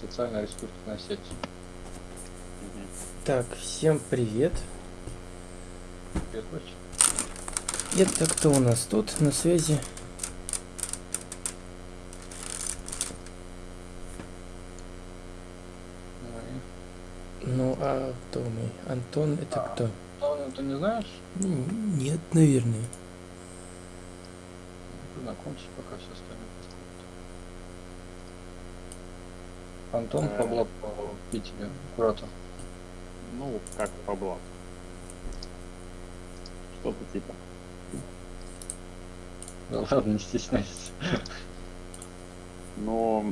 социальная ресурсная сеть. Так, всем привет. Привет, Вач. Это кто у нас тут на связи? Ну Ну, а кто мы? Антон, это А. кто? Антон, ты не знаешь? М, Нет, наверное. Знакомься пока все остальные. Антон Э. Павлов в Питере, куратор. Ну, как по блату. Что-то типа. Да ладно, не стесняйся. Но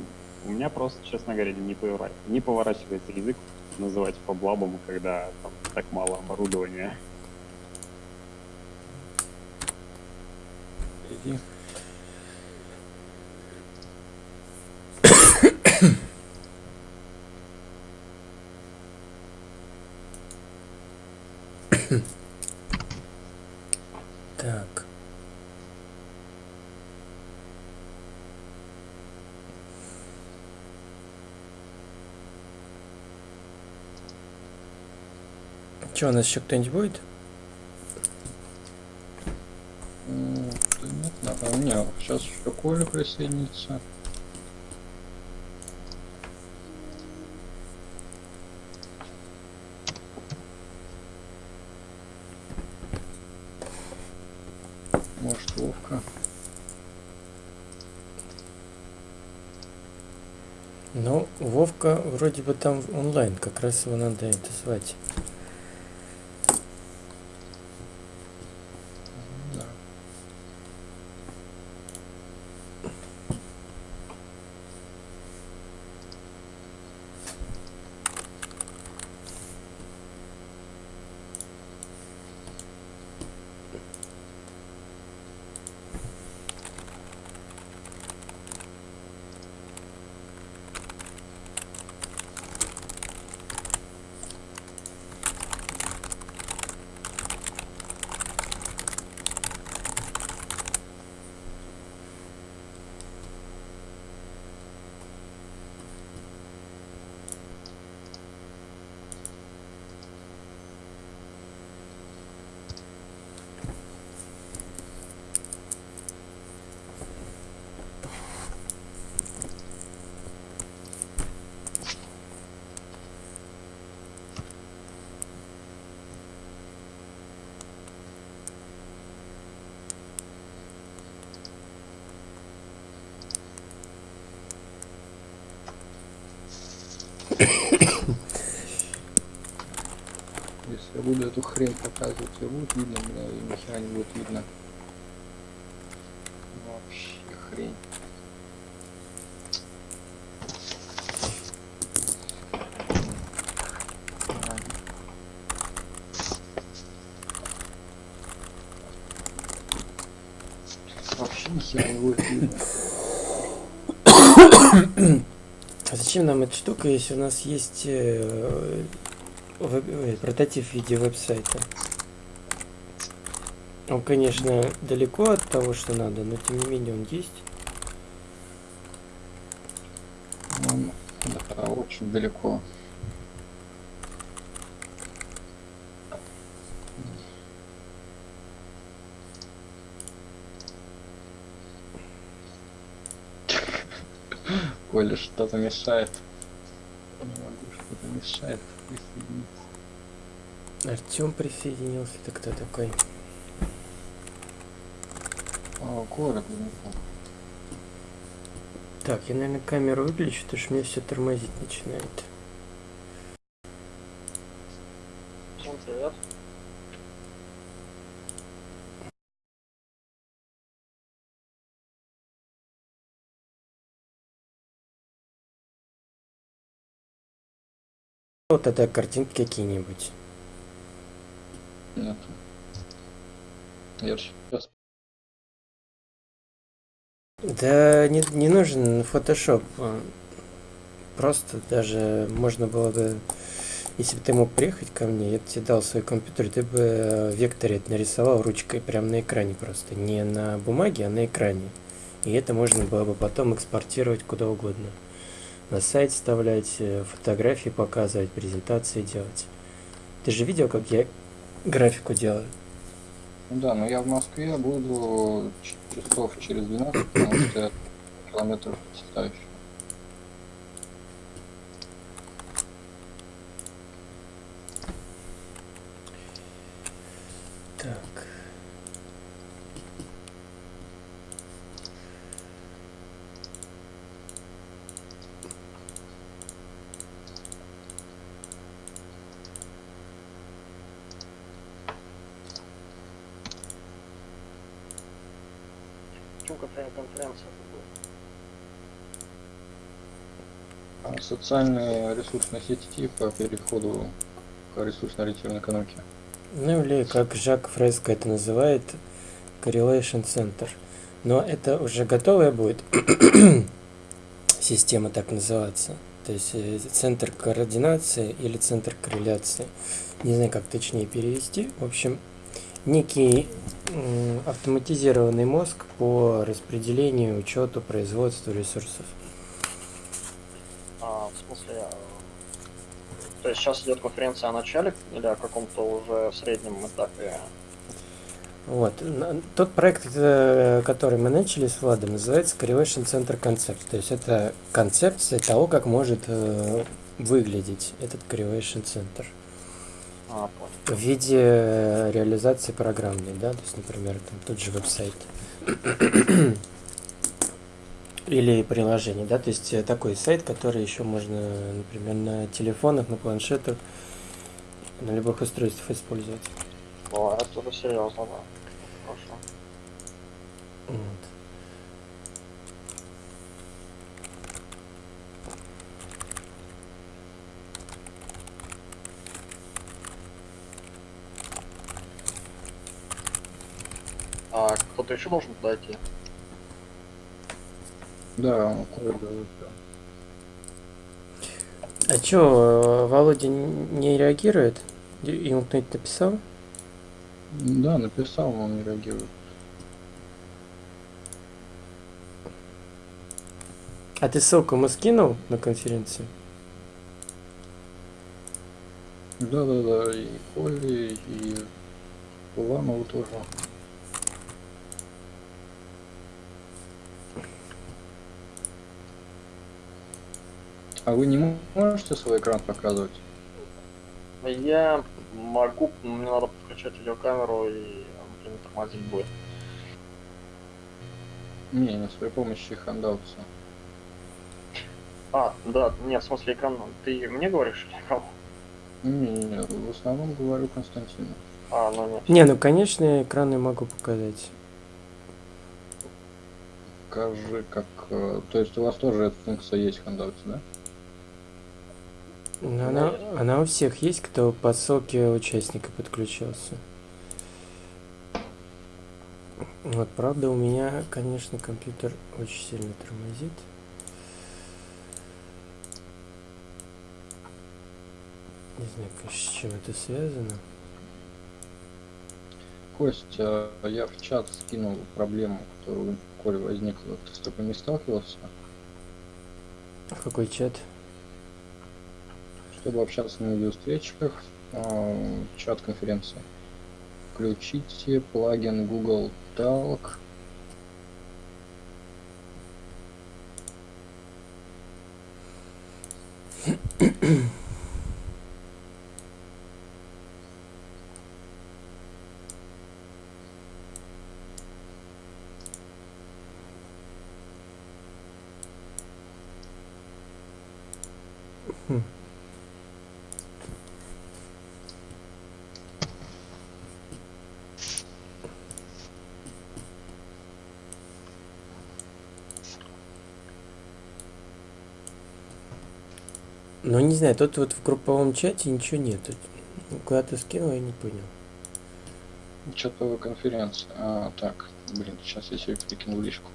у меня просто, честно говоря, не, повора- не поворачивается язык называть фаблабом, когда там так мало оборудования. Иди. Так. Че, у нас еще кто-нибудь будет? Да Нет, например, не, сейчас еще Коля присоединится. Может, Вовка. Ну, Вовка вроде бы там онлайн, как раз его надо это звать. Да. Если я буду эту хрень показывать, тебе будет видно, меня и нихера не будет видно. Вообще хрень. Ладно. Вообще нихера не будет видно. А зачем нам эта штука, если у нас есть э, веб- ой, прототип в виде веб-сайта? Он, конечно, далеко от того, что надо, но тем не менее он есть. Он, да, очень далеко. Коля что-то мешает. Не могу, что-то мешает присоединиться. Артем присоединился, это кто такой? О, далеко. Так, я, наверное, камеру выключу, потому что мне все тормозить начинает. Вот тогда картинки какие-нибудь. Нет. Я сейчас Да не, не нужен фотошоп. Просто даже можно было бы, если бы ты мог приехать ко мне, я бы тебе дал свой компьютер, ты бы э, векторе это нарисовал ручкой прямо на экране просто. Не на бумаге, а на экране. И это можно было бы потом экспортировать куда угодно. На сайт вставлять, э, фотографии показывать, презентации делать. Ты же видел, как я графику делаю? Ну да, но я в Москве буду часов через 12, потому что километров 500 еще. Так. Почему будет? А Социальные ресурсные сети по переходу к ресурсно-ориентированной экономике. Ну или как Жак Фреско это называет, Correlation Center. Но это уже готовая будет система так называться. То есть э, центр координации или центр корреляции. Не знаю, как точнее перевести. В общем, некий автоматизированный мозг по распределению, учету, производству ресурсов. А, в смысле, э, то есть сейчас идет конференция о начале или о каком-то уже среднем этапе? Вот. Тот проект, э, который мы начали с Владом, называется Correlation Center Concept. То есть это концепция того, как может э, выглядеть этот Correlation Center А, в виде э, реализации программной, да, то есть, например, там тот же веб-сайт или приложение, да, то есть э, такой сайт, который еще можно, например, на телефонах, на планшетах, на любых устройствах использовать. О, это серьезно, да. Хорошо. Вот. А кто-то еще должен туда идти? Да. А чё, Володя н- не реагирует? Ему кто-нибудь написал? Да, написал, но он не реагирует. А ты ссылку ему скинул на конференцию? Да, да, да, и Коле, и Уланову тоже. А вы не можете свой экран показывать? Я могу, но мне надо подключать видеокамеру и он блин, тормозить будет. Не, не с при помощи хандаутса. А, да, нет, в смысле экран, ты мне говоришь или кому? Не, не, не, в основном говорю Константину. А, ну нет. Не, ну конечно, экран я могу показать. Скажи, как... э, То есть у вас тоже эта функция есть в да? Но она, она у всех есть, кто по ссылке участника подключился. Вот, правда, у меня, конечно, компьютер очень сильно тормозит. Не знаю, конечно, с чем это связано. Костя, я в чат скинул проблему, которая у Коли возникла. Ты с такой не сталкивался? В какой чат? Чтобы общаться на видеовстречах, э, чат конференции. Включите плагин Google Talk. Ну, не знаю, тут вот в групповом чате ничего нету. Куда ты скинул, я не понял. Что-то конференция. А, так, блин, сейчас я себе перекину в личку.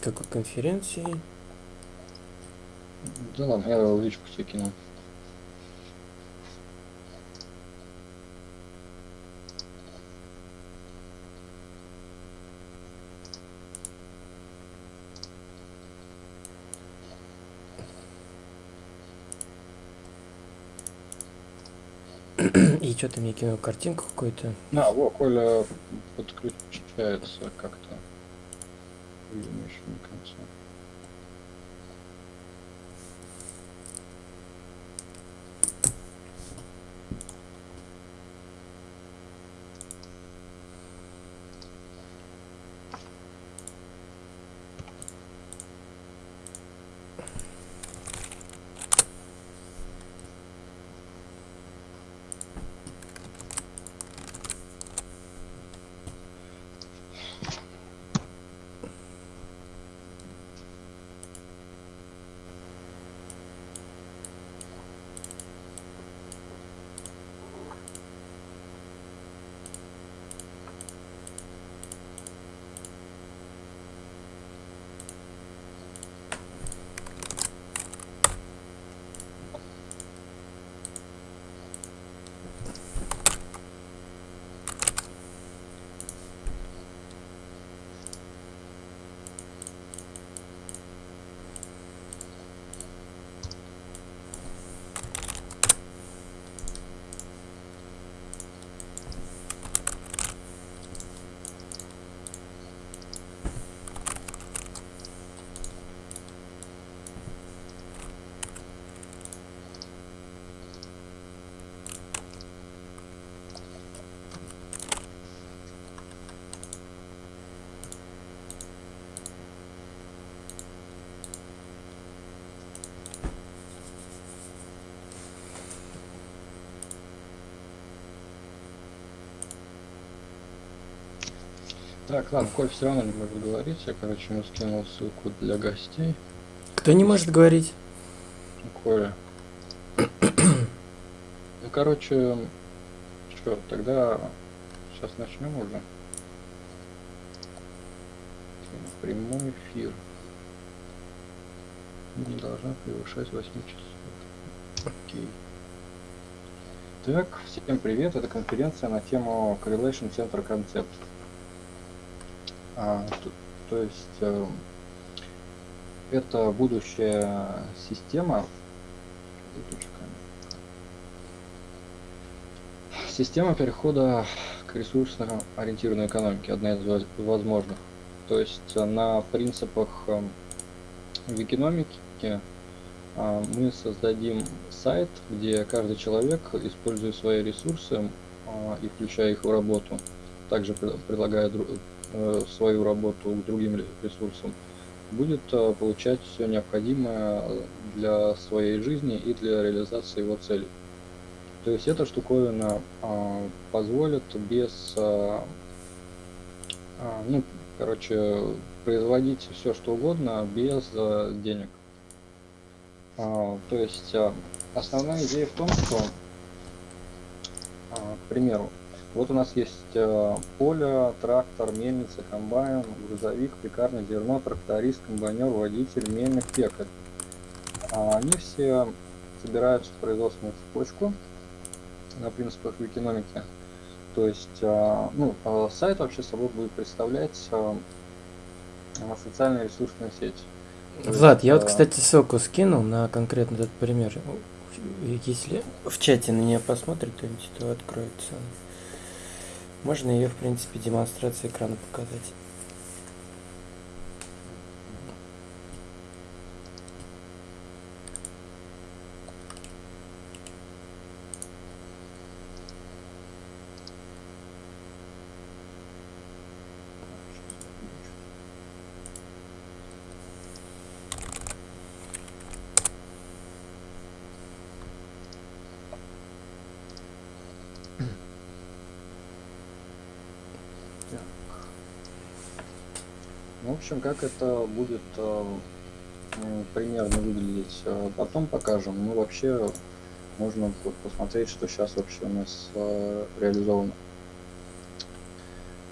Какой конференции? Да ладно, я в личку тебе кинул. И что ты мне кинул картинку какую-то? А, во, Коля подключается как-то. Видимо, еще не конца. Так, ладно, Коль все равно не может говорить. Я, короче, ему скинул ссылку для гостей. Кто не может говорить? Коля. Ну, короче, что, тогда сейчас начнем уже. Прямой эфир. Не должна превышать 8 часов. Окей. Так, всем привет. Это конференция на тему Correlation Center Concept. А, то, то есть э, это будущая система. Система перехода к ресурсно ориентированной экономике, одна из воз- возможных. То есть э, на принципах э, викиномики э, мы создадим сайт, где каждый человек, используя свои ресурсы э, и включая их в работу, также пред- предлагая дру- э, свою работу к другим ре- ресурсам, будет э, получать все необходимое для своей жизни и для реализации его целей. То есть эта штуковина э, позволит без, э, э, ну, короче, производить все что угодно без э, денег. А, то есть э, основная идея в том, что, а, к примеру, вот у нас есть э, поле, трактор, мельница, комбайн, грузовик, пекарня, зерно, тракторист, комбайнер, водитель, мельник, пекарь. А Они все собираются в производственную цепочку на принципах экономики. То есть, э, ну, э, сайт вообще собой будет представлять э, социальные ресурсные сети. То Влад, я вот, кстати, ссылку скинул на конкретно этот пример. Если в чате на нее посмотрит кто-нибудь, то откроется. Можно ее, в принципе, демонстрацию экрана показать. Ну, в общем, как это будет э, примерно выглядеть, э, потом покажем. Ну, вообще, можно по- посмотреть, что сейчас вообще у нас э, реализовано.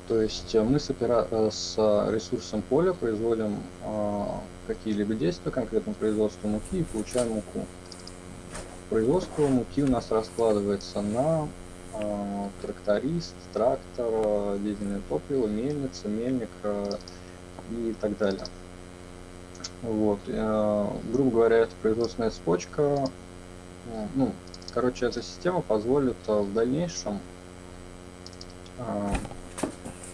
То есть мы с, опера- с ресурсом поля производим э, какие-либо действия, конкретно производство муки, и получаем муку. Производство муки у нас раскладывается на э, тракторист, трактор, дизельное топливо, мельница, мельник, э, и так далее. Вот. э, грубо говоря, это производственная цепочка. э, Ну, короче, эта система позволит а, в дальнейшем а,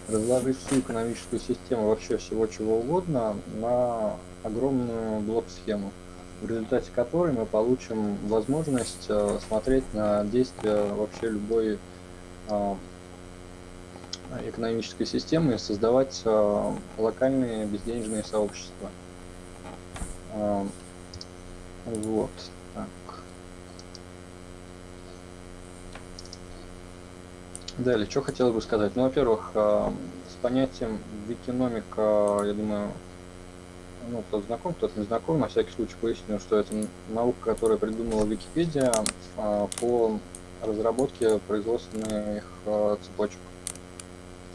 разложить всю экономическую систему вообще всего чего угодно на огромную блок-схему, в результате которой мы получим возможность а, смотреть на действия вообще любой а, экономической системы и создавать а, локальные безденежные сообщества. А, вот. Так. Далее, что хотелось бы сказать? Ну, во-первых, а, с понятием викиномика, я думаю, ну, кто знаком, кто не знаком, на всякий случай поясню, что это наука, которая придумала Википедия по разработке производственных цепочек.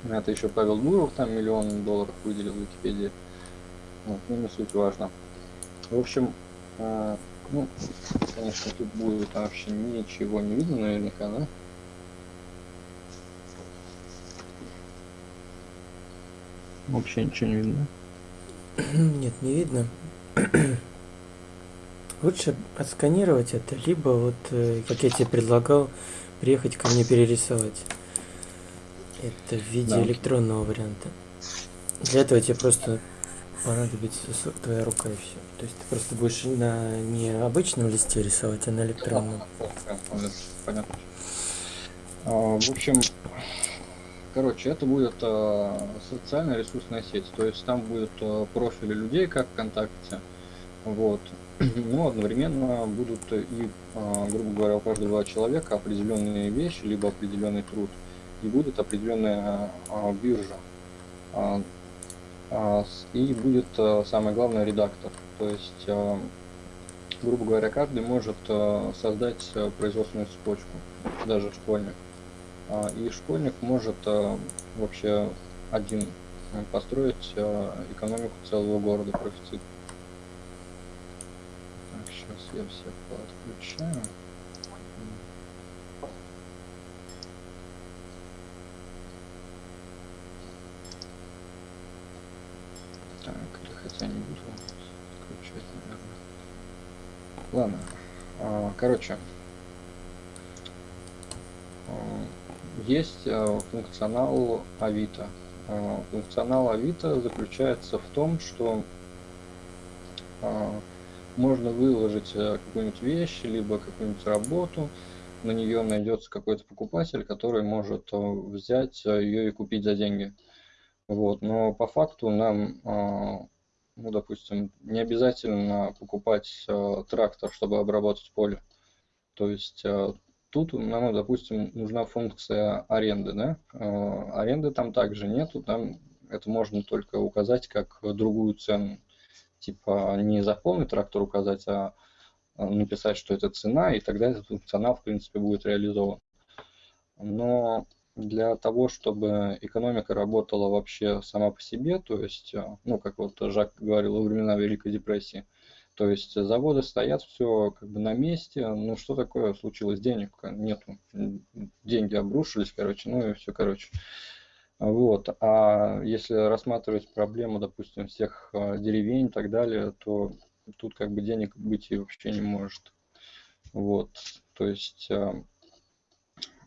Это еще Павел Дуров там миллион долларов выделил в Википедии. Вот, ну, не суть важно. В общем, э, ну, конечно, тут будет вообще ничего не видно наверняка, да? Вообще ничего не видно. Нет, не видно. Лучше отсканировать это, либо вот, э, как я тебе предлагал, приехать ко мне перерисовать. Это в виде Да. электронного варианта. Для этого тебе просто понадобится твоя рука и все. То есть ты просто будешь на не обычном листе рисовать, а на электронном. Понятно. А, В общем, короче, это будет а, социальная ресурсная сеть. То есть там будут а, профили людей, как ВКонтакте. Вот. Но одновременно будут и, грубо говоря, у каждого человека определенные вещи, либо определенный труд. И будет определенная а, биржа. А, а, И будет самое главное редактор. То есть грубо говоря, каждый может создать производственную цепочку, даже школьник. И школьник может вообще один построить экономику целого города, профицит. Так, сейчас я всех подключаю. Или хотя не буду отключать, наверное. Ладно. А, Короче. а, Есть а, функционал Авито. А, Функционал Авито заключается в том, что можно выложить э, какую-нибудь вещь, либо какую-нибудь работу, на нее найдется какой-то покупатель, который может э, взять ее и купить за деньги. Вот. Но по факту нам а, ну, допустим, не обязательно покупать э, трактор, чтобы обработать поле. То есть э, тут нам, допустим, нужна функция аренды, да? Аренды там также нету, там это можно только указать как другую цену. Типа не за полный трактор указать, а написать, что это цена, и тогда этот функционал, в принципе, будет реализован. Но для того, чтобы экономика работала вообще сама по себе, то есть, э, ну, как вот Жак говорил во времена Великой депрессии, то есть заводы стоят все как бы на месте, ну что такое случилось, денег нету, деньги обрушились, короче, ну и все, короче. Вот. А если рассматривать проблему, допустим, всех э, деревень и так далее, то тут как бы денег быть и вообще не может. Вот. То есть э,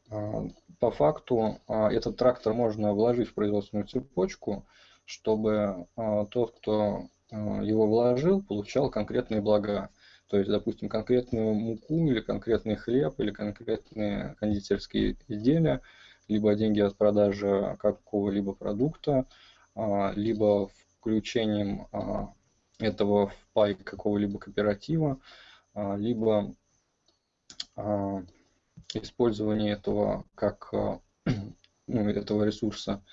по факту а, этот трактор можно вложить в производственную цепочку, чтобы а, тот, кто а, его вложил, получал конкретные блага. То есть, допустим, конкретную муку или конкретный хлеб или конкретные кондитерские изделия, либо деньги от продажи какого-либо продукта, а, либо включением а, этого в пай какого-либо кооператива, а, либо а, использование этого как а, ну, этого ресурса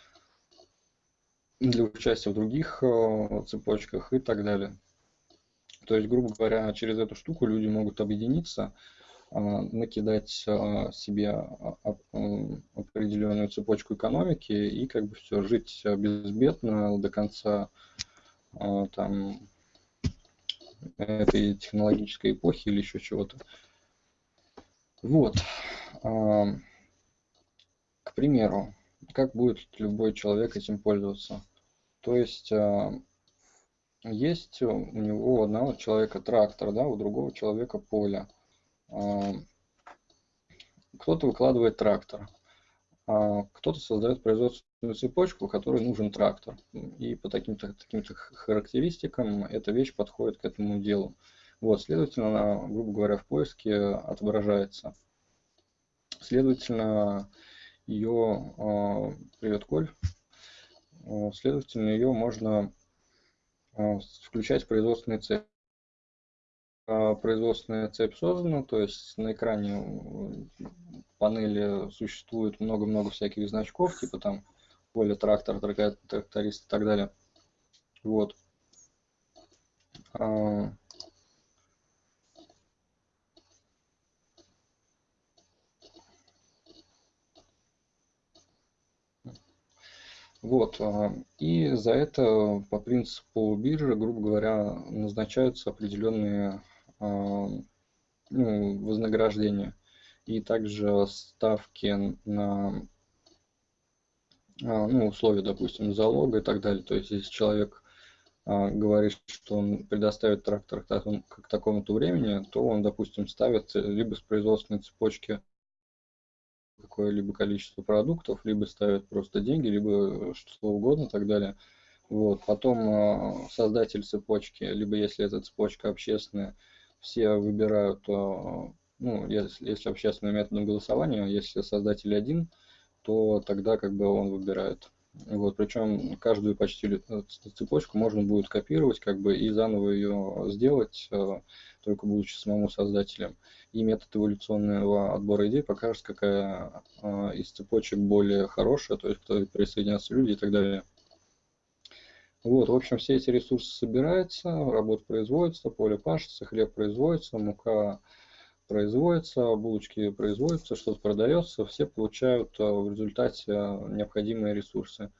для участия в других а, цепочках и так далее. То есть, грубо говоря, через эту штуку люди могут объединиться, а, накидать себе определенную цепочку экономики и как бы все жить безбедно до конца там этой технологической эпохи или еще чего-то. Вот. К примеру, как будет любой человек этим пользоваться? То есть есть у него у одного человека трактор, да, у другого человека поле. Кто-то выкладывает трактор, а кто-то создает производственную цепочку, которой нужен трактор. И по таким-то таким характеристикам эта вещь подходит к этому делу. Вот, следовательно, она, грубо говоря, в поиске отображается. Следовательно, ее, э, привет, Коль, следовательно, ее можно э, включать в производственный цепь. Производственная цепь создана, то есть на экране панели существует много-много всяких значков, типа там поле, трактор, тракторист и так далее. Вот. Вот. И за это по принципу биржи, грубо говоря, назначаются определенные ну, вознаграждения и также ставки на а, ну, условия, допустим, залога и так далее. То есть, если человек а, говорит, что он предоставит трактор к такому-то времени, то он, допустим, ставит либо с производственной цепочки какое-либо количество продуктов, либо ставит просто деньги, либо что угодно и так далее. Вот. Потом а, создатель цепочки, либо если эта цепочка общественная, все выбирают ну, если, если общественным методом голосования, если создатель один, то тогда как бы он выбирает. Вот, причем каждую почти э, цепочку можно будет копировать как бы и заново ее сделать, э, только будучи самому создателем. И метод эволюционного отбора идей покажет, какая э, из цепочек более хорошая, то есть кто присоединятся люди и так далее. Вот, в общем, все эти ресурсы собираются, работа производится, поле пашется, хлеб производится, мука производится, булочки производятся, что-то продается, все получают э, в результате э, необходимые ресурсы.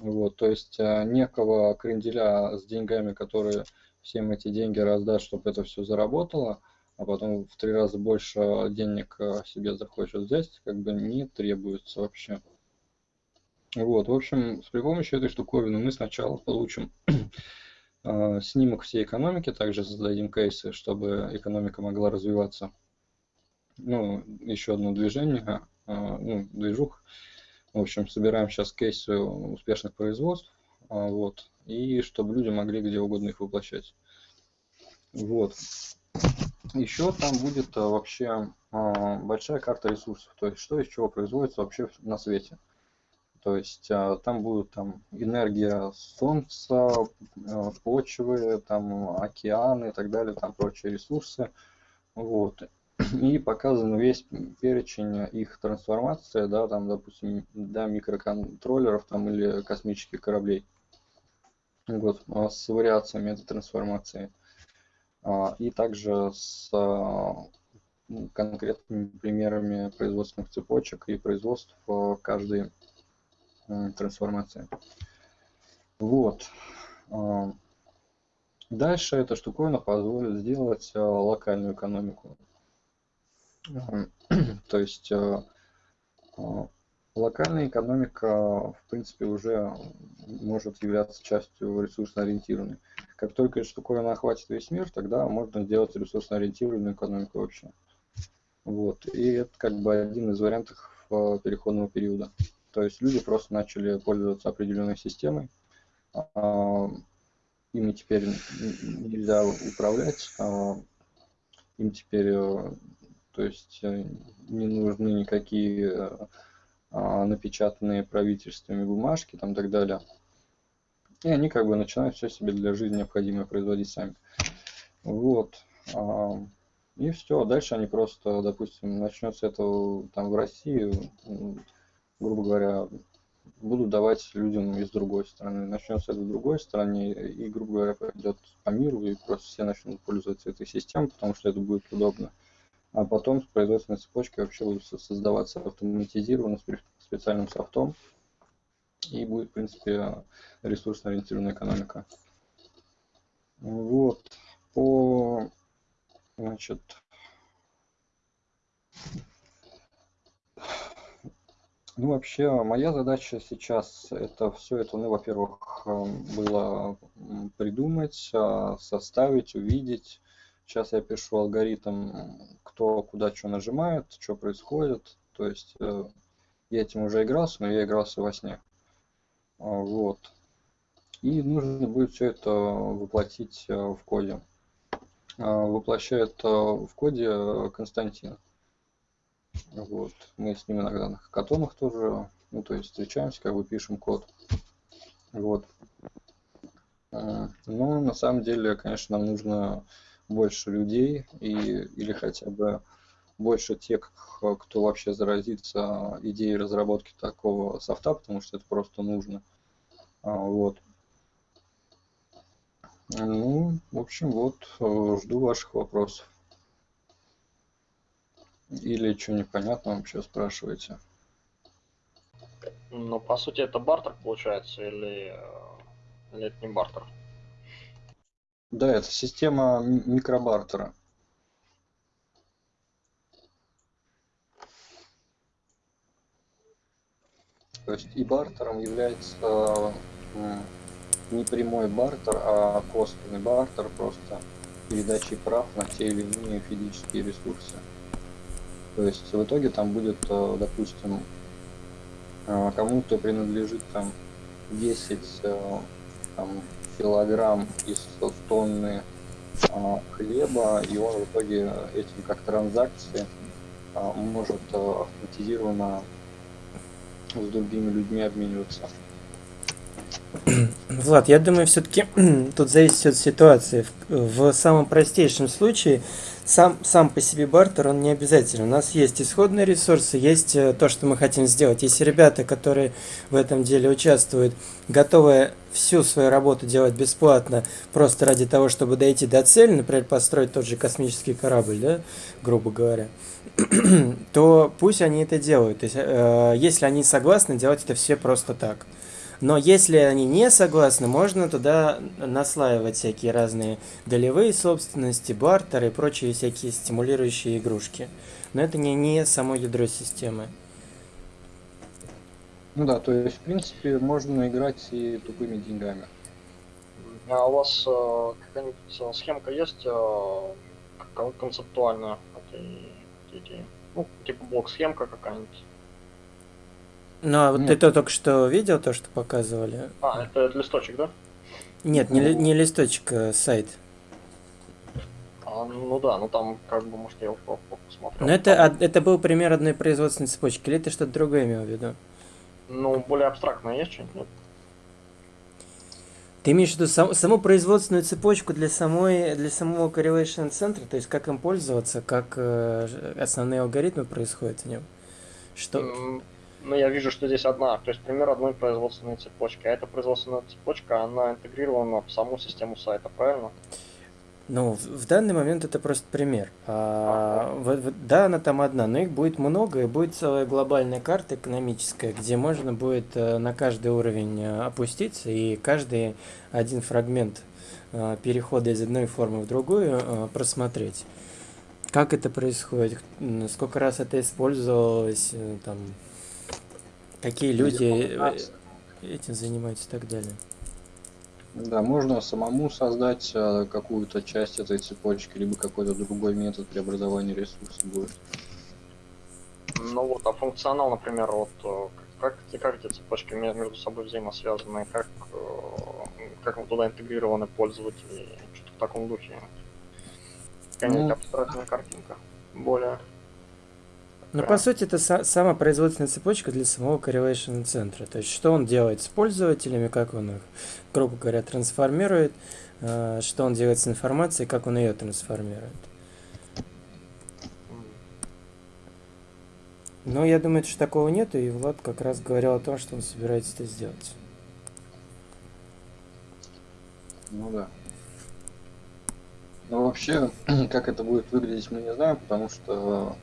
Вот, то есть некого кренделя с деньгами, которые всем эти деньги раздаст, чтобы это все заработало, а потом в три раза больше денег себе захочет взять, как бы не требуется вообще. Вот, в общем, при помощи этой штуковины мы сначала получим а, снимок всей экономики, также создадим кейсы, чтобы экономика могла развиваться. Ну, еще одно движение, а, ну, движух. В общем, собираем сейчас кейсы успешных производств, вот, и чтобы люди могли где угодно их воплощать. Вот. Еще там будет вообще большая карта ресурсов, то есть что из чего производится вообще на свете. То есть а, там будут там энергия солнца, а, почвы, там океаны и так далее, там прочие ресурсы. Вот. И показан весь перечень их трансформации, да, там, допустим, до микроконтроллеров там, или космических кораблей. Вот, а, с вариациями этой трансформации. И также с конкретными примерами производственных цепочек и производств каждой трансформация. Вот. А, дальше эта штуковина позволит сделать а, локальную экономику. То есть а, локальная экономика, в принципе, уже может являться частью ресурсно ориентированной. Как только эта штуковина охватит весь мир, тогда можно сделать ресурсно ориентированную экономику вообще. Вот. И это как бы один из вариантов переходного периода. То есть люди просто начали пользоваться определенной системой. А, ими теперь нельзя управлять. А, им теперь э, то есть, э, не нужны никакие напечатанные правительствами бумажки там, и так далее. И они как бы начинают все себе для жизни необходимое производить сами. Вот. И все. Дальше они просто, допустим, начнется это там в России, грубо говоря, будут давать людям из другой страны. Начнется это в другой стране, и, грубо говоря, пойдет по миру, и просто все начнут пользоваться этой системой, потому что это будет удобно. А потом с производственной цепочкой вообще будут создаваться автоматизированно специальным софтом, и будет, в принципе, ресурсно-ориентированная экономика. Вот. По, значит, Ну, вообще, моя задача сейчас это все это, ну, во-первых, эм, было придумать, а, составить, увидеть. Сейчас я пишу алгоритм, кто куда что нажимает, что происходит. То есть э, я этим уже игрался, но я игрался во сне. А, вот. И нужно будет все это воплотить э, в коде. А, воплощает э, в коде Константин. Вот. Мы с ним иногда на хакатонах тоже, ну, то есть встречаемся, как бы пишем код. Вот. Но на самом деле, конечно, нам нужно больше людей и, или хотя бы больше тех, кто вообще заразится идеей разработки такого софта, потому что это просто нужно. А, вот. Ну, в общем, вот, э, жду ваших вопросов. Или что непонятно вообще спрашиваете? Ну, по сути, это бартер получается, или, э, или это не бартер? Да, это система микробартера. То есть и бартером является не прямой бартер, а косвенный бартер, просто передачей прав на те или иные физические ресурсы. То есть в итоге там будет, э, допустим, э, кому-то принадлежит там 10 э, там, килограмм из тонны хлеба, и он в итоге этим как транзакции может автоматизированно с другими людьми обмениваться. Влад, я думаю, все-таки тут зависит от ситуации. В, в самом простейшем случае сам, сам по себе бартер, он не обязательно. У нас есть исходные ресурсы, есть э, то, что мы хотим сделать. Если ребята, которые в этом деле участвуют, готовы всю свою работу делать бесплатно, просто ради того, чтобы дойти до цели, например, построить тот же космический корабль, да, грубо говоря, то пусть они это делают. То есть, э, если они согласны делать это все просто так. Но если они не согласны, можно туда наслаивать всякие разные долевые собственности, бартеры и прочие всякие стимулирующие игрушки. Но это не, не само ядро системы. Ну да, то есть, в принципе, можно играть и тупыми деньгами. А у вас э, какая-нибудь э, схемка есть э, концептуальная этой идеи? Ну, типа блок-схемка какая-нибудь? Ну, а вот Нет. ты то только что видел, то, что показывали? А, это, это листочек, да? Нет, не, не листочек, а сайт. А, ну да, ну там как бы, может, я его посмотрел. Но это, это был пример одной производственной цепочки, или ты что-то другое имел в виду? Ну, более абстрактное есть что-нибудь, нет? Ты имеешь в виду сам, саму производственную цепочку для, самой, для самого correlation центра, то есть как им пользоваться, как э, основные алгоритмы происходят в нем? Что... Ну, я вижу, что здесь одна, то есть пример одной производственной цепочки. А эта производственная цепочка, она интегрирована в саму систему сайта, правильно? Ну, в данный момент это просто пример. А, а, в, в, да, она там одна, но их будет много, и будет целая глобальная карта экономическая, где можно будет э, на каждый уровень э, опуститься, и каждый один фрагмент э, перехода из одной формы в другую просмотреть. Как это происходит, сколько раз это использовалось, там, какие люди э, этим занимаются и так далее. Да, можно самому создать э, какую-то часть этой цепочки, либо какой-то другой метод преобразования ресурсов будет. Ну вот, а функционал, например, вот э, как, как эти цепочки между собой взаимосвязаны, как, как вот туда интегрированы пользователи, что-то в таком духе. Какая-нибудь ну, абстрактная картинка. Более ну, по сути, это сама производственная цепочка для самого correlation центра. То есть, что он делает с пользователями, как он их, грубо говоря, трансформирует, э, что он делает с информацией, как он ее трансформирует. Но я думаю, что такого нету, и Влад как раз говорил о том, что он собирается это сделать. Ну да. Ну вообще, как это будет выглядеть, мы не знаем, потому что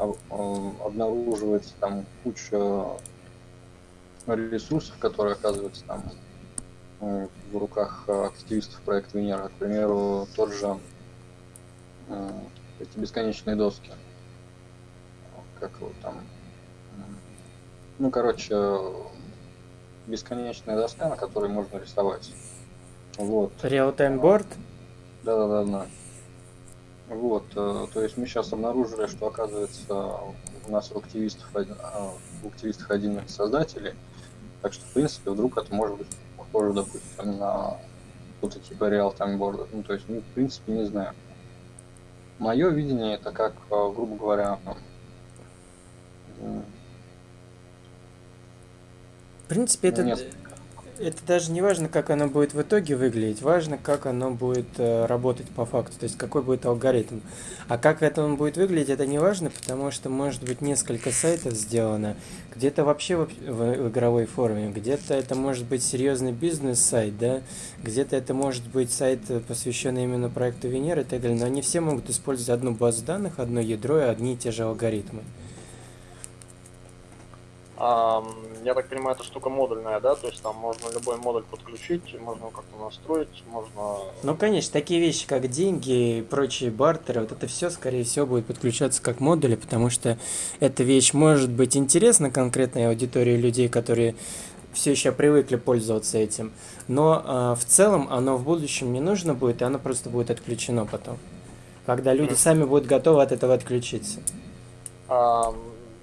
обнаруживается там куча ресурсов, которые оказываются там э, в руках активистов проекта Венера. К примеру, тот же э, эти бесконечные доски. Как его там. Ну, короче, бесконечная доска, на которой можно рисовать. Вот. Real-time board? Да-да-да. Вот, э, то есть мы сейчас обнаружили, что оказывается у нас в активистов, один- а, в активистах один из создателей, так что в принципе вдруг это может быть похоже, допустим, на что-то типа Real Time Board. Ну, то есть мы в принципе не знаем. Мое видение это как, э, грубо говоря, В принципе, это, Несколько. Это даже не важно, как оно будет в итоге выглядеть, важно, как оно будет э, работать по факту, то есть какой будет алгоритм. А как это он будет выглядеть, это не важно, потому что может быть несколько сайтов сделано, где-то вообще в, в- в игровой форме, где-то это может быть серьезный бизнес-сайт, да, где-то это может быть сайт, э, посвященный именно проекту Венера и так далее, но они все могут использовать одну базу данных, одно ядро и одни и те же алгоритмы. Я так понимаю, эта штука модульная, да? То есть там можно любой модуль подключить, можно как-то настроить, можно... Ну, конечно, такие вещи, как деньги и прочие бартеры, вот это все, скорее всего, будет подключаться как модули, потому что эта вещь может быть интересна конкретной аудитории людей, которые все еще привыкли пользоваться этим, но а, в целом оно в будущем не нужно будет, и оно просто будет отключено потом, когда люди сами будут готовы от этого отключиться.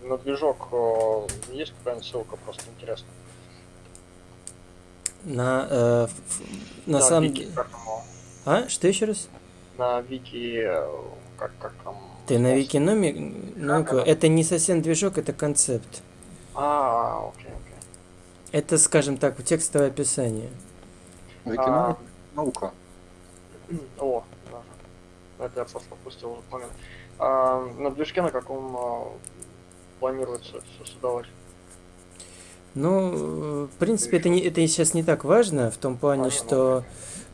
На движок э, есть какая-нибудь ссылка, просто интересно. На, э, на Да, самом вики, деле... как оно? А? Что еще раз? На вики, э, как, как там... Ты на. Ну, Как оно? это не совсем движок, это концепт. А, окей, окей. Это, скажем так, текстовое описание. Викиномика наука. О, да. Это я просто опустил этот момент. А, на движке на каком а, планируется создавать? Ну, в принципе, это, не, это сейчас не так важно, в том плане, Понятно. что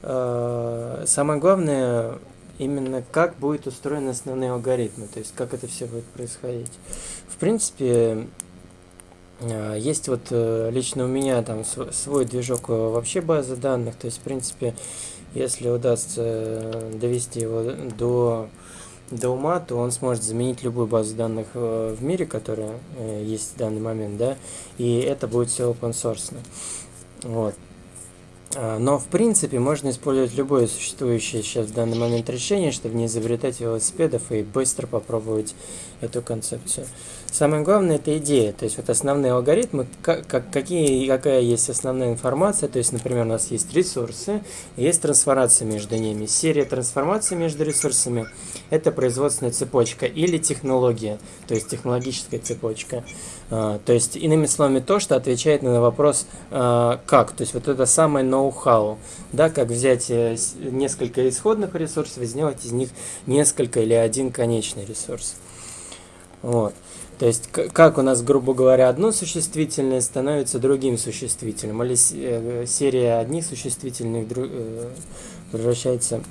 э, самое главное именно как будет устроены основные алгоритмы, то есть как это все будет происходить. В принципе, э, есть вот э, лично у меня там св- свой движок вообще базы данных, то есть, в принципе, если удастся довести его до до ума, то он сможет заменить любую базу данных э, в мире, которая э, есть в данный момент, да, и это будет все open source. Вот. А, Но, в принципе, можно использовать любое существующее сейчас в данный момент решение, чтобы не изобретать велосипедов и быстро попробовать эту концепцию. Самое главное это идея, то есть вот основные алгоритмы, как, как- какие, какая есть основная информация, то есть, например, у нас есть ресурсы, есть трансформация между ними. Серия трансформаций между ресурсами – это производственная цепочка или технология, то есть технологическая цепочка. А, То есть, иными словами, то, что отвечает на вопрос а, «как?». То есть, вот это самое ноу-хау, да, как взять э, несколько исходных ресурсов и сделать из них несколько или один конечный ресурс. Вот. То есть, как у нас, грубо говоря, одно существительное становится другим существительным, или э, серия одних существительных э, превращается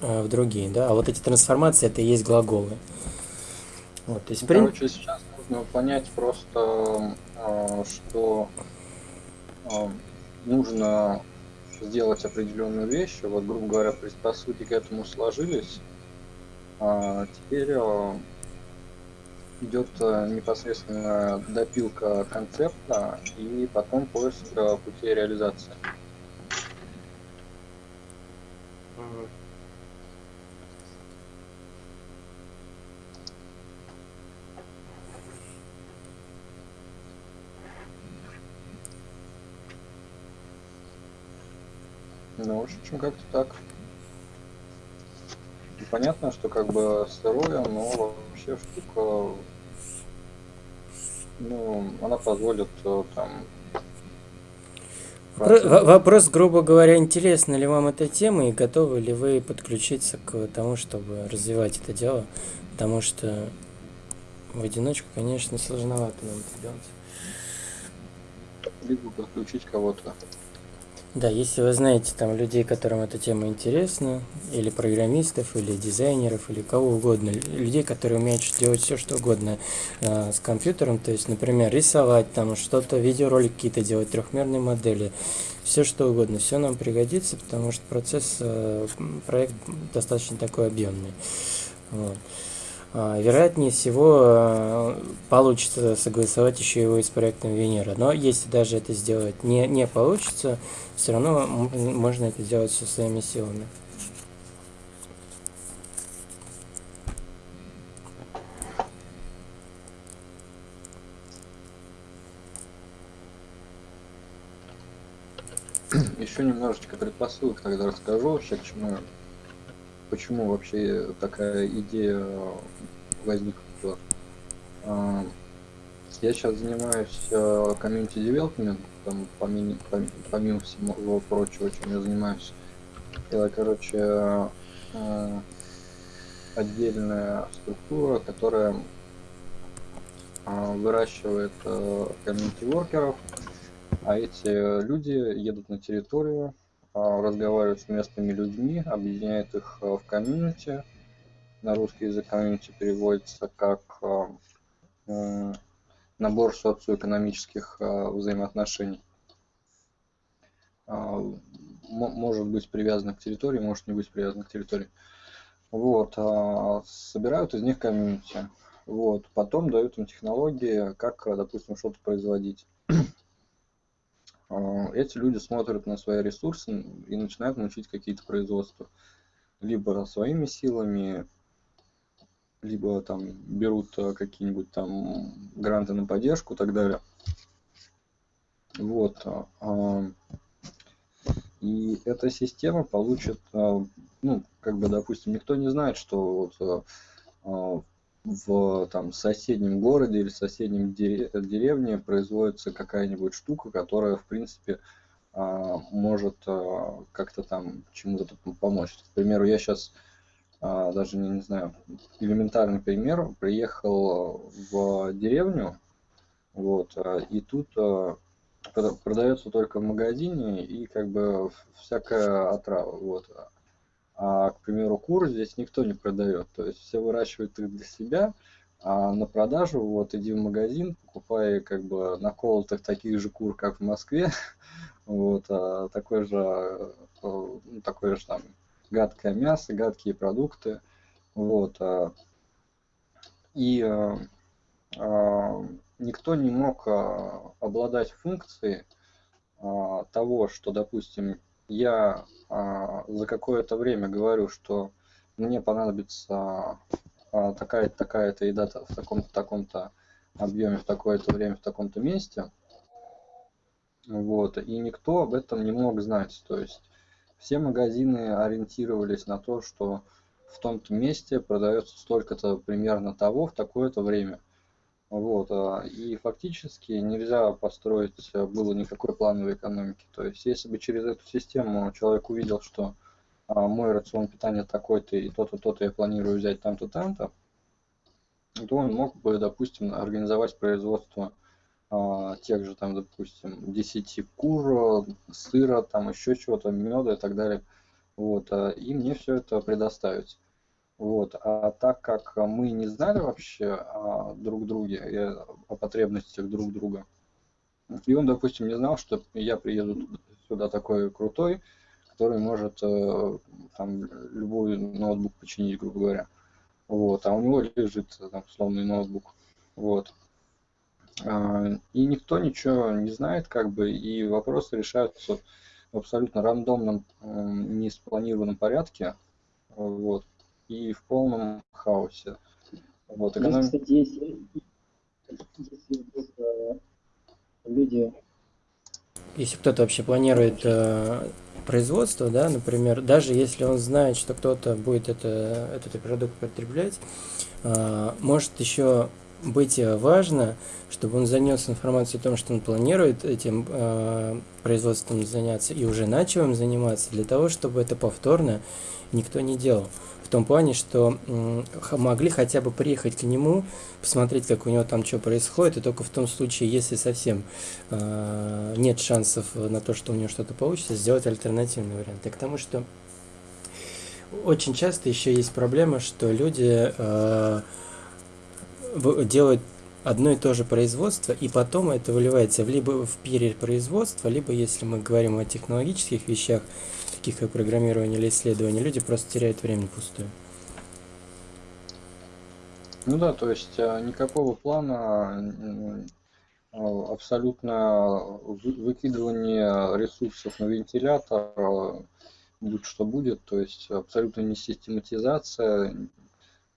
э, в другие, да, а вот эти трансформации это и есть глаголы. Вот, то есть, Ну, в прин- Короче, сейчас нужно понять просто, что нужно сделать определенную вещь. Вот, грубо говоря, предпосылки к этому сложились. А теперь идет э, непосредственно допилка концепта и потом поиск э, путей реализации. Ну, в общем, как-то так. Понятно, что как бы сырое, но вообще штука, ну, она позволит э, там... Вопро- во- Вопрос, грубо говоря, интересна ли вам эта тема и готовы ли вы подключиться к тому, чтобы развивать это дело, потому что в одиночку, конечно, сложновато нам это делать. Либо подключить кого-то. Да, если вы знаете там людей, которым эта тема интересна, или программистов, или дизайнеров, или кого угодно, лю- людей, которые умеют делать все что угодно э, с компьютером, то есть, например, рисовать там что-то, видеоролики какие-то делать, трехмерные модели, все что угодно, все нам пригодится, потому что процесс, э, проект достаточно такой объемный. Вот. А, вероятнее всего э, получится согласовать еще его и с проектом Венера. Но если даже это сделать не, не получится, все равно можно это сделать все своими силами. Еще немножечко предпосылок тогда расскажу вообще, к чему почему вообще такая идея возникла. А, я сейчас занимаюсь комьюнити девелопмент, там помимо, помимо всего прочего, чем я занимаюсь. Это, короче, а, отдельная структура, которая а, выращивает комьюнити-воркеров, а эти люди едут на территорию, а, разговаривают с местными людьми, объединяют их в комьюнити. На русский язык комьюнити переводится как набор социоэкономических взаимоотношений. Может быть привязан к территории, может не быть привязан к территории. Вот, собирают из них комьюнити. Вот, потом дают им технологии, как, допустим, что-то производить. А, эти люди смотрят на свои ресурсы и начинают научить какие-то производства. Либо своими силами, либо там берут э, какие-нибудь там гранты на поддержку и так далее. Вот. А, и эта система получит, э, ну, как бы, допустим, никто не знает, что вот э, в там, соседнем городе или соседнем деревне производится какая-нибудь штука, которая, в принципе, а, может а, как-то там чему-то помочь. К примеру, я сейчас а, даже не, не знаю, элементарный пример, приехал в деревню, вот, и тут продается только в магазине и как бы всякая отрава, вот. А, к примеру, кур здесь никто не продает. То есть все выращивают их для себя, а на продажу вот иди в магазин, покупай как бы наколотых таких же кур, как в Москве, вот, а, такое же, э, ну, такое же там гадкое мясо, гадкие продукты, вот, а, и а, а, никто не мог а, обладать функцией а, того, что, допустим, я а, за какое-то время говорю, что мне понадобится а, такая-то такая-то еда в таком-то таком-то объеме в такое-то время в таком-то месте. Вот, и никто об этом не мог знать. То есть все магазины ориентировались на то, что в том-то месте продается столько-то примерно того в такое-то время. Вот, а, и фактически нельзя построить э, было никакой плановой экономики. То есть, если бы через эту систему человек увидел, что а, мой рацион питания такой-то и то-то, то-то я планирую взять там-то, там-то, то он мог бы, допустим, организовать производство а, тех же, там, допустим, 10 кур, сыра, там еще чего-то, меда и так далее. Вот, и мне все это предоставить. Вот. А так как мы не знали вообще о друг друге о потребностях друг друга, и он, допустим, не знал, что я приеду сюда такой крутой, который может э, там любой ноутбук починить, грубо говоря. Вот, а у него лежит там условный ноутбук. Вот. А, и никто ничего не знает, как бы, и вопросы решаются в абсолютно рандомном, не спланированном порядке. Вот и в полном хаосе. Вот, эконом... Здесь, кстати, если, если вдруг люди... Если кто-то вообще планирует э, производство, да, например, даже если он знает, что кто-то будет это, этот продукт потреблять, э, может еще быть важно, чтобы он занес информацию о том, что он планирует этим э, производством заняться и уже начал им заниматься, для того, чтобы это повторно никто не делал в том плане, что могли хотя бы приехать к нему, посмотреть, как у него там что происходит, и только в том случае, если совсем э, нет шансов на то, что у него что-то получится, сделать альтернативный вариант. И к тому, что очень часто еще есть проблема, что люди э, делают одно и то же производство, и потом это выливается либо в перепроизводство, либо, если мы говорим о технологических вещах, таких как программирование или исследование, люди просто теряют время пустую. Ну да, то есть а, никакого плана, а, абсолютно выкидывание ресурсов на вентилятор, а, будь что будет, то есть абсолютно не систематизация,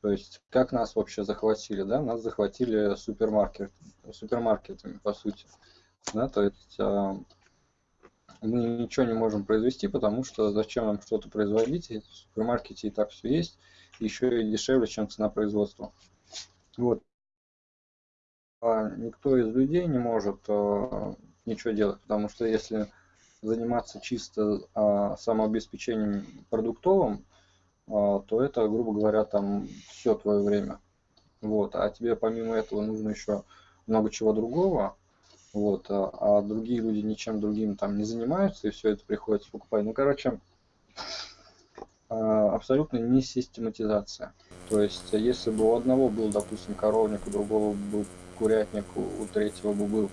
то есть как нас вообще захватили, да, нас захватили супермаркет, супермаркетами, по сути, да, то есть мы ничего не можем произвести, потому что зачем нам что-то производить, в супермаркете и так все есть, еще и дешевле, чем цена производства. Вот. А никто из людей не может а, ничего делать, потому что если заниматься чисто а, самообеспечением продуктовым, а, то это, грубо говоря, там все твое время. Вот. А тебе помимо этого нужно еще много чего другого. Вот. А, а другие люди ничем другим там не занимаются, и все это приходится покупать. Ну, короче, а, абсолютно не систематизация. То есть, если бы у одного был, допустим, коровник, у другого был курятник, у третьего бы был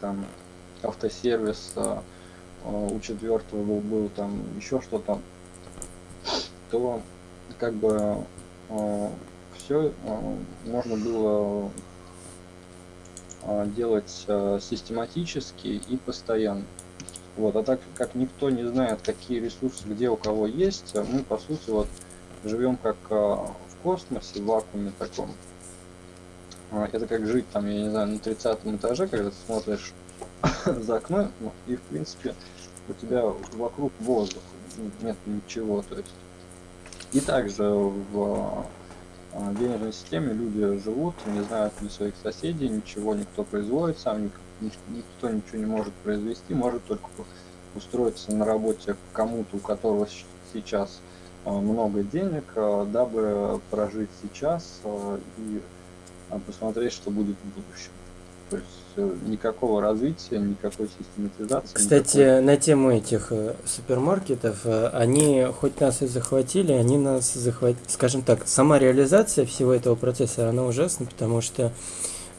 там автосервис, а, у четвертого был, был там еще что-то, то как бы все можно было делать систематически и постоянно. Вот, а так как никто не знает, какие ресурсы где у кого есть, мы по сути вот живем как в космосе, в вакууме таком. Это как жить там, я не знаю, на 30 этаже, когда ты смотришь за окно, ну, и в принципе у тебя вокруг воздух, нет ничего, то есть. И также в а, денежной системе люди живут, не знают ни своих соседей, ничего никто производит сам, никто ничего не может произвести, может только устроиться на работе кому-то, у которого сейчас а, много денег, а, дабы прожить сейчас и посмотреть, что будет в будущем. То есть э, никакого развития, никакой систематизации. Кстати, никакой... на тему этих э, супермаркетов, э, они хоть нас и захватили, они нас захватили, скажем так, сама реализация всего этого процесса, она ужасна, потому что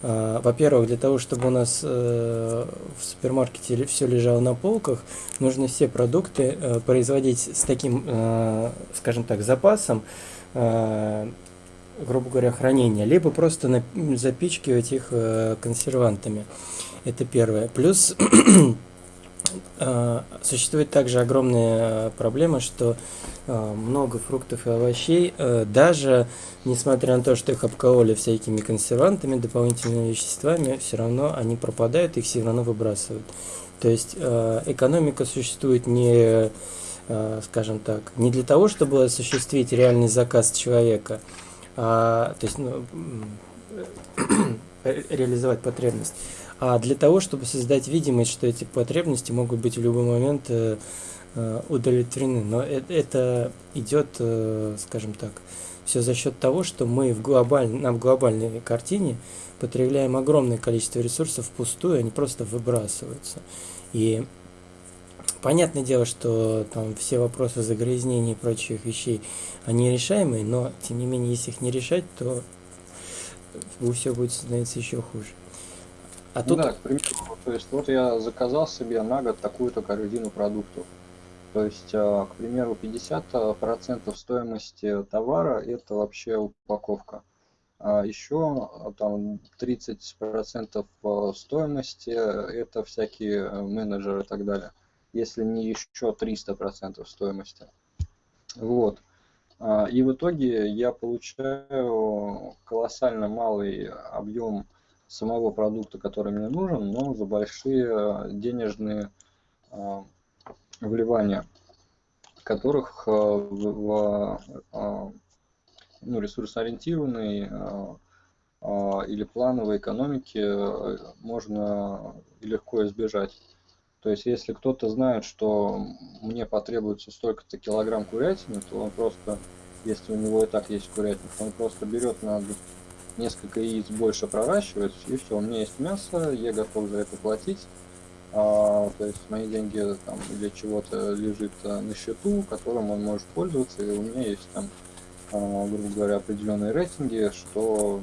во-первых, для того, чтобы у нас в супермаркете все лежало на полках, нужно все продукты производить с таким, скажем так, запасом, грубо говоря, хранения, либо просто запичкивать их э, консервантами. Это первое. Плюс э, существует также огромная проблема, что э, много фруктов и овощей, э, даже несмотря на то, что их обкололи всякими консервантами, дополнительными веществами, все равно они пропадают, их все равно выбрасывают. То есть э, экономика существует не, э, скажем так, не для того, чтобы осуществить реальный заказ человека, то есть ну, реализовать потребность, а для того, чтобы создать видимость, что эти потребности могут быть в любой момент э, э удовлетворены. Но это, это идет, э, скажем так, все за счет того, что мы в, глобаль, в глобальной картине потребляем огромное количество ресурсов впустую, они просто выбрасываются. И Понятное дело, что там все вопросы загрязнения и прочих вещей, они решаемые, но тем не менее, если их не решать, то все будет становиться еще хуже. А тут... Да, к примеру, то есть вот я заказал себе на год такую-то корзину продуктов. То есть, а, к примеру, 50% стоимости товара это вообще упаковка. А еще а, там 30% стоимости это всякие э, менеджеры и так далее если не еще 300% стоимости. Вот. А, и в итоге я получаю колоссально малый объем самого продукта, который мне нужен, но за большие денежные а, вливания, которых а, в ну, ресурсоориентированной или плановой экономике можно легко избежать. То есть, если кто-то знает, что мне потребуется столько-то килограмм курятины, то он просто, если у него и так есть курятник, он просто берет на несколько яиц больше проращивает, и все, у меня есть мясо, я готов за это платить. А, то есть мои деньги там для чего-то лежит а, на счету, которым он может пользоваться, и у меня есть там, а, грубо говоря, определенные рейтинги, что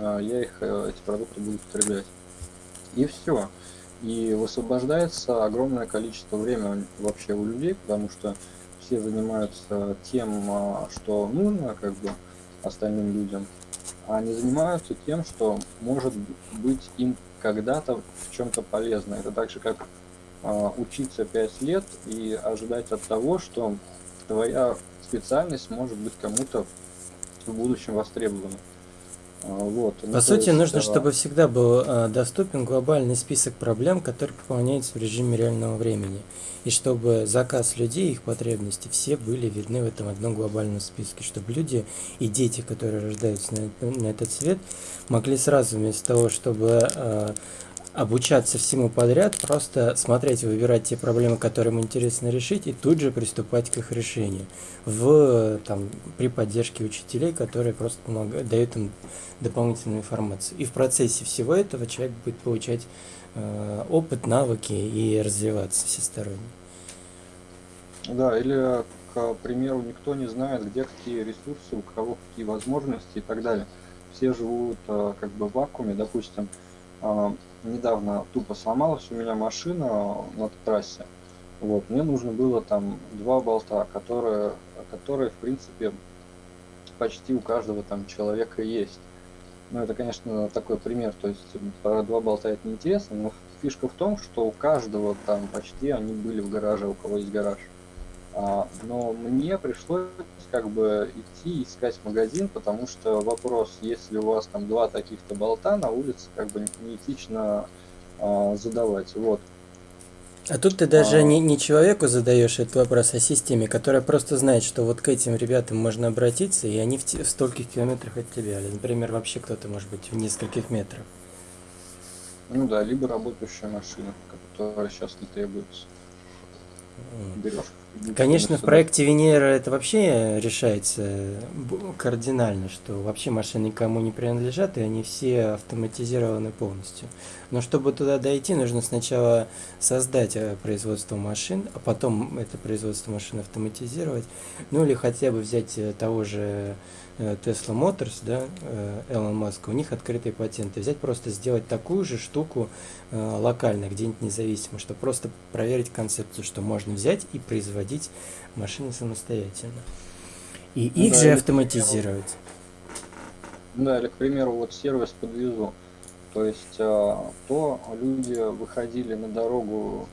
а, я их, а, эти продукты буду потреблять. И все и высвобождается огромное количество времени вообще у людей, потому что все занимаются тем, а, что нужно как бы остальным людям, а не занимаются тем, что может быть им когда-то в чем-то полезно. Это так же, как а, учиться 5 лет и ожидать от того, что твоя специальность может быть кому-то в будущем востребована. А, Вот. Ну, По то сути, есть, нужно, а, чтобы всегда был э, доступен глобальный список проблем, который выполняется в режиме реального времени. И чтобы заказ людей, их потребности, все были видны в этом одном глобальном списке. Чтобы люди и дети, которые рождаются на, на этот свет, могли сразу вместо того, чтобы э, обучаться всему подряд, просто смотреть, выбирать те проблемы, которые им интересно решить, и тут же приступать к их решению. В, там, при поддержке учителей, которые просто помогают, дают им дополнительную информацию. И в процессе всего этого человек будет получать э, опыт, навыки и развиваться всесторонне. Да, или, к примеру, никто не знает, где какие ресурсы, у кого какие возможности и так далее. Все живут э, как бы в вакууме, допустим, э, недавно тупо сломалась у меня машина на трассе. Вот, мне нужно было там два болта, которые, которые, в принципе, почти у каждого там человека есть. Ну, это, конечно, такой пример, то есть про два болта это неинтересно, но фишка в том, что у каждого там почти они были в гараже, у кого есть гараж. А, но мне пришлось как бы идти искать магазин, потому что вопрос, если у вас там два таких-то болта на улице, как бы неэтично а, задавать. Вот. А тут ты даже А. не, не человеку задаешь этот вопрос, а системе, которая просто знает, что вот к этим ребятам можно обратиться, и они в, в стольких километрах от тебя. Или, например, вообще кто-то может быть в нескольких метрах. Ну да, либо работающая машина, которая сейчас не требуется. Вот. Берешь. Конечно, в проекте Венера это вообще решается кардинально, что вообще машины никому не принадлежат, и они все автоматизированы полностью. Но чтобы туда дойти, нужно сначала создать э, производство машин, а потом это производство машин автоматизировать. Ну или хотя бы взять э, того же э, Tesla Motors, да, Элон Маска, у них открытые патенты. Взять просто сделать такую же штуку локально, где-нибудь независимо, чтобы просто проверить концепцию, что можно взять и производить машины самостоятельно. И Ну их да, же автоматизировать. Да, или, к примеру, вот сервис подвезу. То есть, а, то люди выходили на дорогу